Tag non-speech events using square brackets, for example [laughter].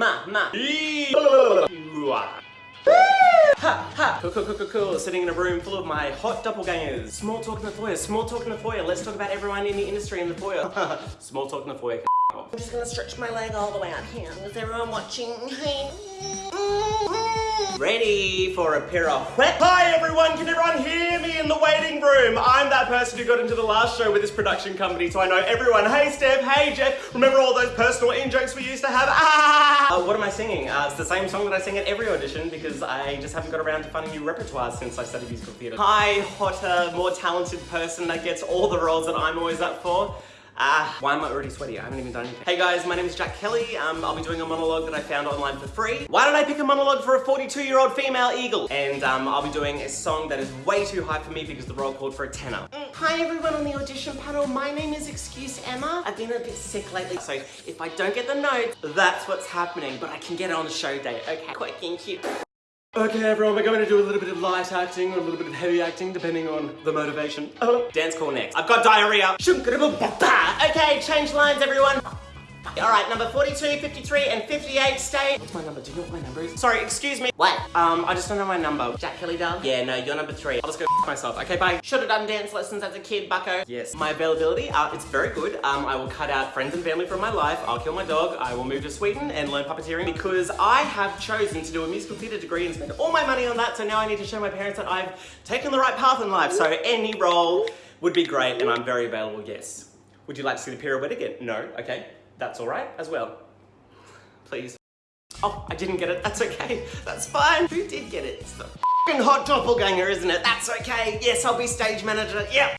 ma, ma. Ha, ha, cool, cool, cool, cool, cool. Sitting in a room full of my hot doppelgangers. Small talk in the foyer, small talk in the foyer. Let's talk about everyone in the industry in the foyer. [laughs] small talk in the foyer. I'm just gonna stretch my leg all the way out here. Is everyone watching? Ready for a pirouette? Hi everyone, can everyone hear me in the waiting room? I'm that person who got into the last show with this production company, so I know everyone. Hey Steph, hey Jeff, remember all those personal in-jokes we used to have? Ah! [laughs] Uh, what am I singing? Uh, it's the same song that I sing at every audition because I just haven't got around to finding new repertoire since I studied musical theatre. Hi, hotter, more talented person that gets all the roles that I'm always up for. Ah, why am I already sweaty? I haven't even done anything. Hey guys, my name is Jack Kelly. Um, I'll be doing a monologue that I found online for free. Why did I pick a monologue for a 42 year old female eagle? And um, I'll be doing a song that is way too high for me because the role called for a tenor. Mm, hi everyone on the audition panel. My name is Excuse Emma. I've been a bit sick lately. So if I don't get the notes, that's what's happening. But I can get it on the show day. Okay, quick and cute. Okay everyone, we're going to do a little bit of light acting or a little bit of heavy acting depending on the motivation. Oh, dance call next. I've got diarrhea. Okay, change lines everyone. All right, number 42, 53, and 58 stay. What's my number? Do you know what my number is? Sorry, excuse me. What? Um, I just don't know my number. Jack Kelly doll? Yeah, no, you're number three. I'll just go myself. Okay, bye. Should have done dance lessons as a kid, bucko. Yes. My availability, uh, it's very good. Um, I will cut out friends and family from my life. I'll kill my dog. I will move to Sweden and learn puppeteering because I have chosen to do a musical theatre degree and spend all my money on that. So now I need to show my parents that I've taken the right path in life. So any role would be great and I'm very available, yes. Would you like to see the pirouette again? No, okay. That's all right as well. Please. Oh, I didn't get it. That's okay. That's fine. Who did get it? It's the f***ing hot doppelganger, isn't it? That's okay. Yes, I'll be stage manager. Yep.